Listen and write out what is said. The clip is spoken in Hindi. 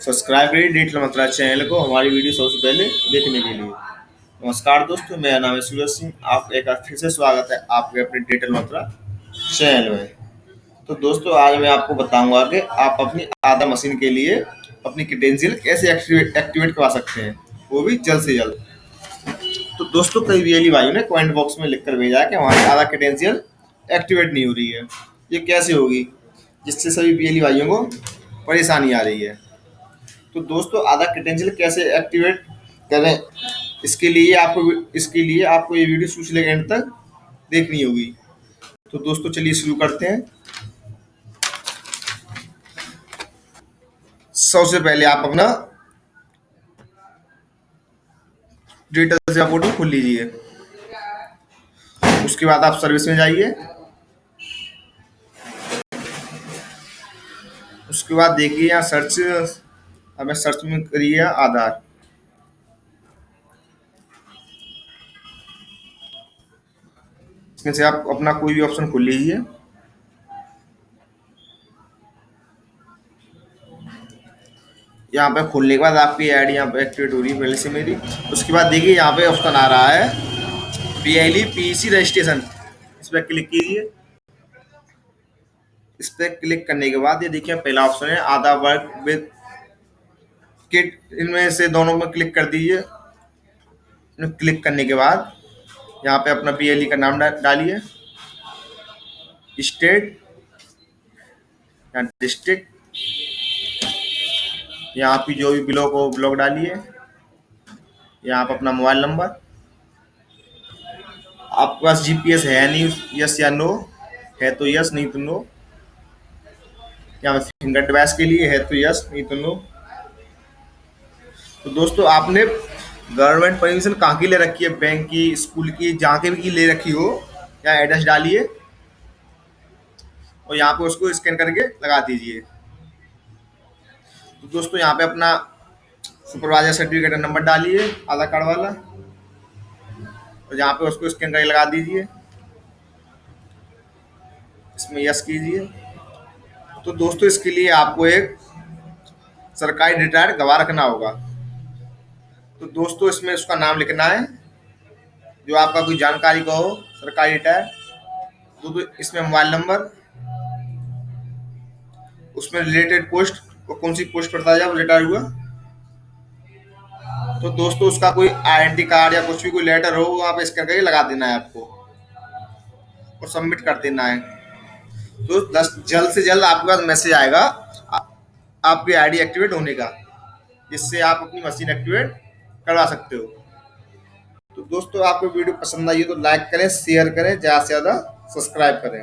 सब्सक्राइब करिए डिजिटल मंत्रा चैनल को। हमारी वीडियो सबसे पहले देखने के लिए। नमस्कार दोस्तों, मेरा नाम है सूरज सिंह। आप एक बार फिर से स्वागत है आपके अपने डिजिटल मंत्रा चैनल में। तो दोस्तों, आज मैं आपको बताऊँगा कि आप अपनी आधा मशीन के लिए अपनी क्रेडेंशियल कैसे एक्टिवेट करवा सकते हैं। वो भी जल्द से जल्द। तो दोस्तों, कई वीएलई भाइयों ने कमेंट बॉक्स में लिख भेजा है कि हमारी आधा क्रेडेंशियल एक्टिवेट नहीं हो रही है। ये कैसे होगी? जिससे सभी वीएलई भाइयों को परेशानी आ रही है। तो दोस्तों, आधा क्रेडेंशियल कैसे एक्टिवेट करें? इसके लिए आपको, इसके लिए आपको ये वीडियो शुरू से एंड तक देखनी होगी। तो दोस्तों, चलिए शुरू करते हैं। सबसे पहले आप अपना डिजिटल सेवा पोर्टल खोल लीजिए। उसके बाद आप सर्विस में जाइए। उसके बाद देखिए यहाँ सर्च हमें सर्च में करिए आधार। इसमें से आप अपना कोई भी ऑप्शन खोल लीजिए। यहाँ पे खोलने के बाद आपकी आईडी यहाँ पे एक्टिवेट हो रही है पहले से मेरी। उसके बाद देखिए यहाँ पे ऑप्शन आ रहा है। बी आई पीसी रजिस्ट्रेशन इस पर क्लिक कीजिए। इस पर क्लिक करने के बाद ये देखिए पहला ऑप्शन है आधा वर्क विद किट इनमें से दोनों में क्लिक कर दीजिए। क्लिक करने के बाद यहाँ पे अपना पी का नाम डालिए। स्टेट या डिस्ट्रिक्ट, यहाँ पे जो भी ब्लॉक हो, ब्लॉक डालिए। यहाँ पे अपना मोबाइल नंबर। आपके पास जीपीएस है नहीं यस या नो है तो यस नहीं तो नो यहाँ पे फिंगर डिवाइस के लिए है तो यस नहीं तो नो तो दोस्तों, आपने गवर्नमेंट परमिशन कहाँ की ले रखी है? बैंक की स्कूल की, जहाँ के भी ले रखी हो यहाँ एड्रेस डालिए और यहाँ पे उसको स्कैन करके लगा दीजिए। तो दोस्तों, यहाँ पे अपना सुपरवाइजर सर्टिफिकेट नंबर डालिए, आधार कार्ड वाला, और यहाँ पे उसको स्कैन करके लगा दीजिए। इसमें यस कीजिए। तो दोस्तों, इसके लिए आपको एक सरकारी रिटायर्ड गवाह रखना होगा। तो दोस्तों इसमें उसका नाम लिखना है। जो आपका कोई जानकारी का हो सरकारी रिटायर तो, तो इसमें मोबाइल नंबर उसमें रिलेटेड पोस्ट वो कौन सी पोस्ट है जब रिटायर हुआ। तो दोस्तों उसका कोई आइडेंटिटी कार्ड या कुछ भी कोई लेटर हो वो आप स्कैन करके लगा देना है आपको और सबमिट कर देना है। तो दस जल्द से जल्द आपके पास मैसेज आएगा। आपकी आईडी एक्टिवेट होने का जिससे आप अपनी मशीन एक्टिवेट करवा सकते हो। तो दोस्तों, आपको वीडियो पसंद आई हो तो लाइक करें, शेयर करें, ज़्यादा से ज़्यादा सब्सक्राइब करें।